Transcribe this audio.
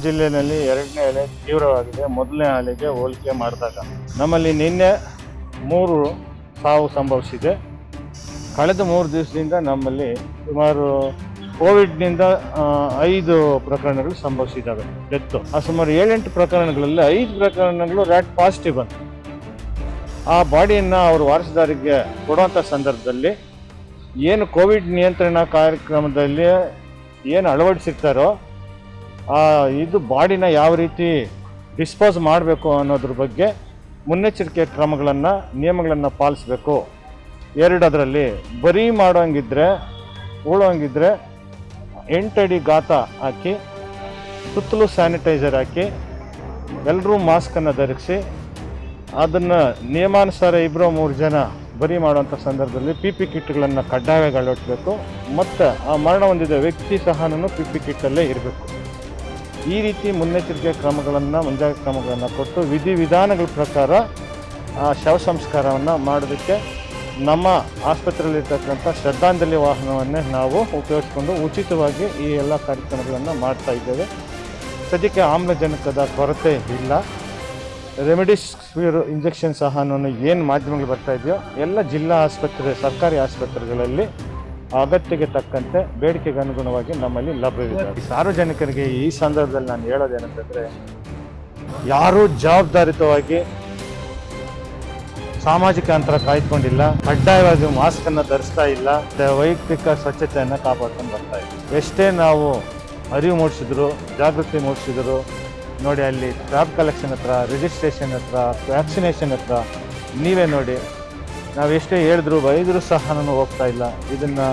ಜಿಲ್ಲೆಯಲ್ಲಿ ಎರಡನೇ ಅಲೆ ತೀವ್ರವಾಗಿದೆ. ಮೊದಲನೇ ಅಲೆಗೆ ಹೋಲಿಕೆ ಮಾಡಿದಾಗ ನಮ್ಮಲ್ಲಿ ನಿನ್ನೆ ಮೂರು ಸಾವು ಸಂಭವಿಸಿದೆ. ಕಳೆದ ಮೂರು ದಿವಸದಿಂದ ನಮ್ಮಲ್ಲಿ ಸುಮಾರು ಕೋವಿಡ್ನಿಂದ ಐದು ಪ್ರಕರಣಗಳು ಸಂಭವಿಸಿದ್ದಾವೆ. ಡೆತ್ತು. ಆ, ಸುಮಾರು ಏಳೆಂಟು ಪ್ರಕರಣಗಳಲ್ಲಿ ಐದು ಪ್ರಕರಣಗಳು ರ್ಯಾಟ್ ಪಾಸಿಟಿವ್ ಬಂತು. ಆ ಬಾಡಿಯನ್ನು ಅವರು ವಾರಸುದಾರಿಗೆ ಕೊಡುವಂಥ ಸಂದರ್ಭದಲ್ಲಿ ಏನು ಕೋವಿಡ್ ನಿಯಂತ್ರಣ ಕಾರ್ಯಕ್ರಮದಲ್ಲಿ ಏನು ಅಳವಡಿಸಿರ್ತಾರೋ ಇದು ಬಾಡಿನ ಯಾವ ರೀತಿ ಡಿಸ್ಪೋಸ್ ಮಾಡಬೇಕು ಅನ್ನೋದ್ರ ಬಗ್ಗೆ ಮುನ್ನೆಚ್ಚರಿಕೆ ಕ್ರಮಗಳನ್ನು, ನಿಯಮಗಳನ್ನು ಪಾಲಿಸಬೇಕು. ಎರಡದರಲ್ಲಿ, ಬರೀ ಮಾಡೋಂಗಿದ್ರೆ ಉಳೋಂಗಿದ್ರೆ ಎಂಟಡಿ ಗಾತ ಹಾಕಿ, ಸುತ್ತಲೂ ಸ್ಯಾನಿಟೈಸರ್ ಹಾಕಿ ಎಲ್ಲರೂ ಮಾಸ್ಕನ್ನು ಧರಿಸಿ, ಅದನ್ನು ನಿಯಮಾನುಸಾರ ಇಬ್ಬರು ಮೂರು ಜನ ಬರಿ ಮಾಡುವಂಥ ಸಂದರ್ಭದಲ್ಲಿ ಪಿ ಪಿ ಕಿಟ್ಗಳನ್ನು ಕಡ್ಡಾಯವಾಗಿ ಅಳವಡಿಸಬೇಕು. ಮತ್ತು ಆ ಮರಣ ಹೊಂದಿದ ವ್ಯಕ್ತಿ ಸಹನೂ ಪಿ ಪಿ ಕಿಟ್ಟಲ್ಲೇ ಇರಬೇಕು. ಈ ರೀತಿ ಮುನ್ನೆಚ್ಚರಿಕೆ ಕ್ರಮಗಳನ್ನು, ಮುಂಜಾಗ್ರತಾ ಕ್ರಮಗಳನ್ನು ಕೊಟ್ಟು ವಿಧಿವಿಧಾನಗಳ ಪ್ರಕಾರ, ಆ ಶವ ಸಂಸ್ಕಾರವನ್ನು ಮಾಡೋದಕ್ಕೆ ನಮ್ಮ ಆಸ್ಪತ್ರೆಯಲ್ಲಿರ್ತಕ್ಕಂಥ ಶ್ರದ್ಧಾಂಜಲಿ ವಾಹನವನ್ನೇ ನಾವು ಉಪಯೋಗಿಸ್ಕೊಂಡು ಉಚಿತವಾಗಿ ಈ ಎಲ್ಲ ಕಾರ್ಯಕ್ರಮಗಳನ್ನು ಮಾಡ್ತಾ ಇದ್ದೇವೆ. ಸದ್ಯಕ್ಕೆ ಆಮ್ಲಜನಕದ ಕೊರತೆ ಇಲ್ಲ. ರೆಮಿಡಿಸಿವಿರ್ ಇಂಜೆಕ್ಷನ್ ಸಹ ಏನು ಮಾಧ್ಯಮಗಳು ಬರ್ತಾ ಇದೆಯೋ, ಎಲ್ಲ ಜಿಲ್ಲಾ ಆಸ್ಪತ್ರೆ, ಸರ್ಕಾರಿ ಆಸ್ಪತ್ರೆಗಳಲ್ಲಿ ಅಗತ್ಯಕ್ಕೆ ತಕ್ಕಂತೆ ಬೇಡಿಕೆಗೆ ಅನುಗುಣವಾಗಿ ನಮ್ಮಲ್ಲಿ ಲಭ್ಯವಿದೆ. ಸಾರ್ವಜನಿಕರಿಗೆ ಈ ಸಂದರ್ಭದಲ್ಲಿ ನಾನು ಹೇಳೋದೇನಂತಂದರೆ, ಯಾರೂ ಜವಾಬ್ದಾರಿತವಾಗಿ ಸಾಮಾಜಿಕ ಅಂತರ ಕಾಯ್ದುಕೊಂಡಿಲ್ಲ, ಕಡ್ಡಾಯವಾಗಿ ಮಾಸ್ಕನ್ನು ಧರಿಸ್ತಾ ಇಲ್ಲ ವೈಯಕ್ತಿಕ ಸ್ವಚ್ಛತೆಯನ್ನು ಕಾಪಾಡ್ಕೊಂಡು ಬರ್ತಾ ಇದೆ ಎಷ್ಟೇ ನಾವು ಅರಿವು ಮೂಡಿಸಿದ್ರು, ಜಾಗೃತಿ ಮೂಡಿಸಿದ್ರು, ನೋಡಿ ಅಲ್ಲಿ ಟ್ರಾಪ್ ಕಲೆಕ್ಷನ್ ಹತ್ರ, ರಿಜಿಸ್ಟ್ರೇಷನ್ ಹತ್ರ, ವ್ಯಾಕ್ಸಿನೇಷನ್ ಹತ್ರ, ನೀವೇ ನೋಡಿ ನಾವು ಎಷ್ಟೇ ಹೇಳಿದ್ರು ಬೈದರೂ ಸಹ ನಾನು ಹೋಗ್ತಾ ಇಲ್ಲ. ಇದನ್ನು